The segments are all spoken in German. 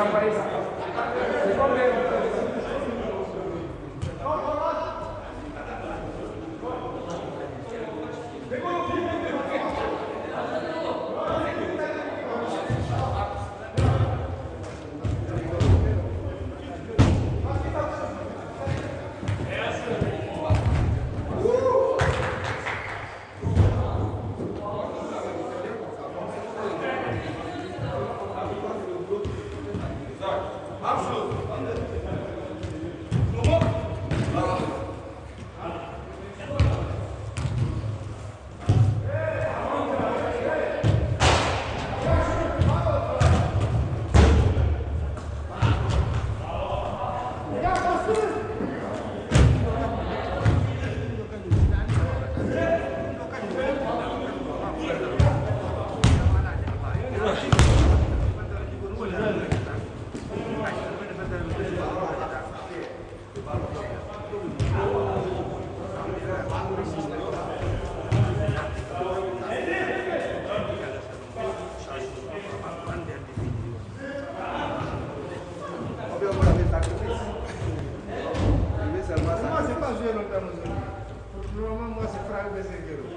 gran país. Herkese görüyorum.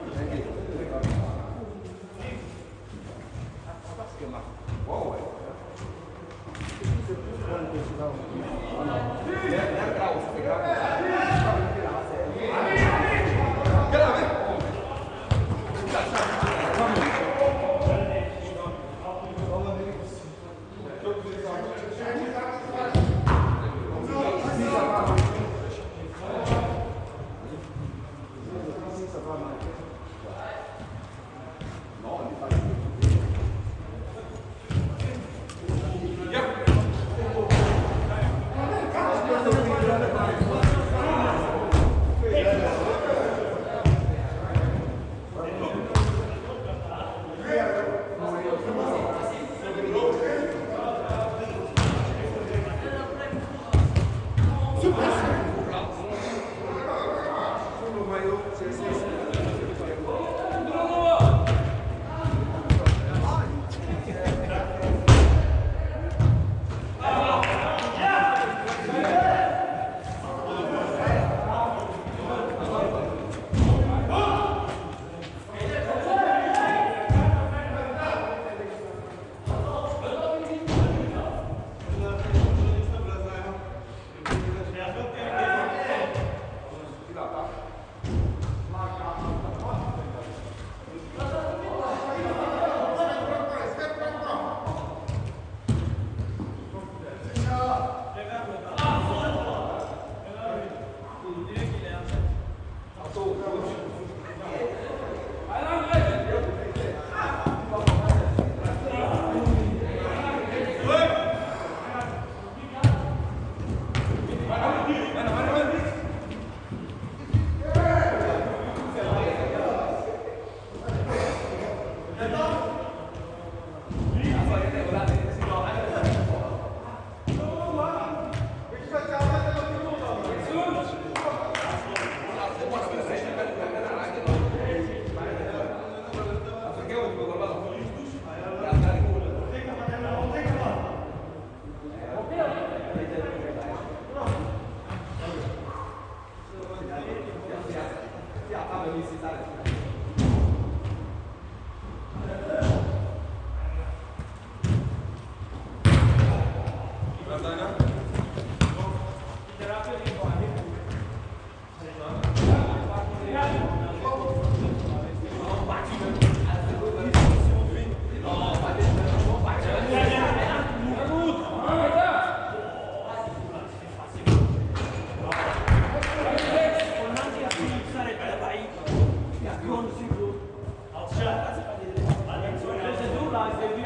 là, c'est lui.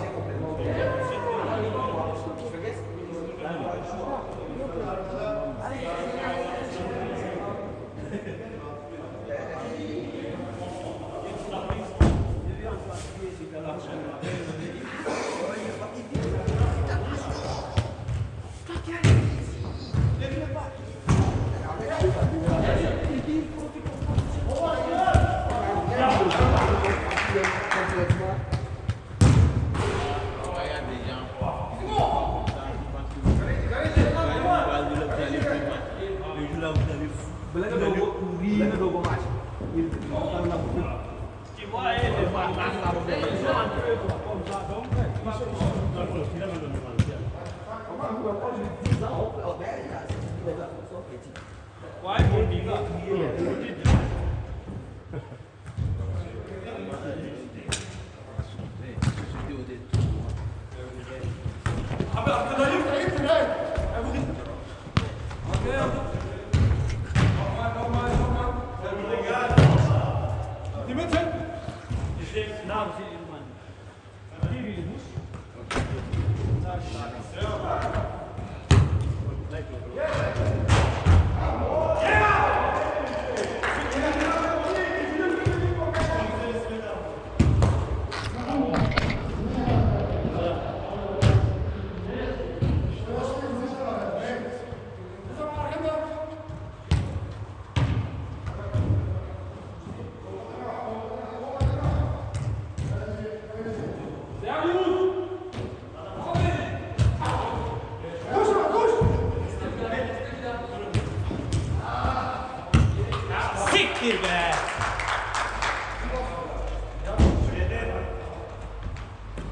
C'est complètement.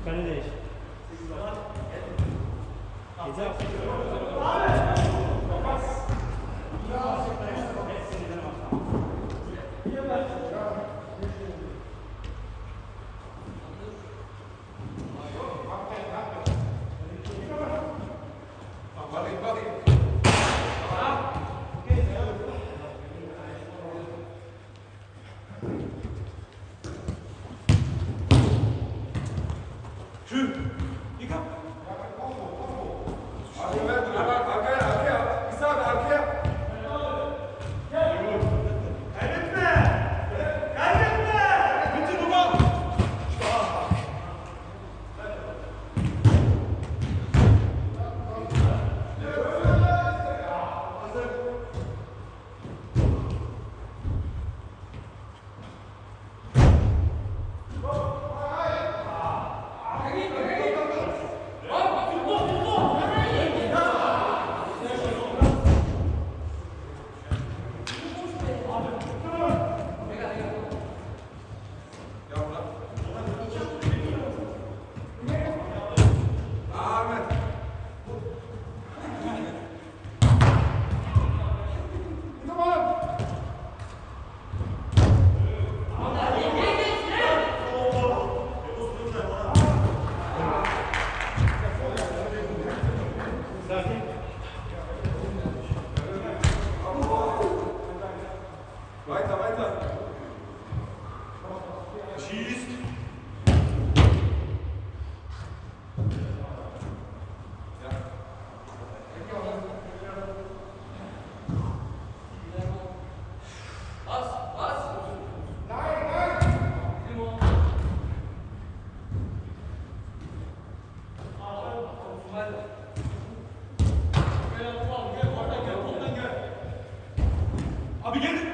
Kann ich nicht. Geht's auch? Ja. Abi gelin.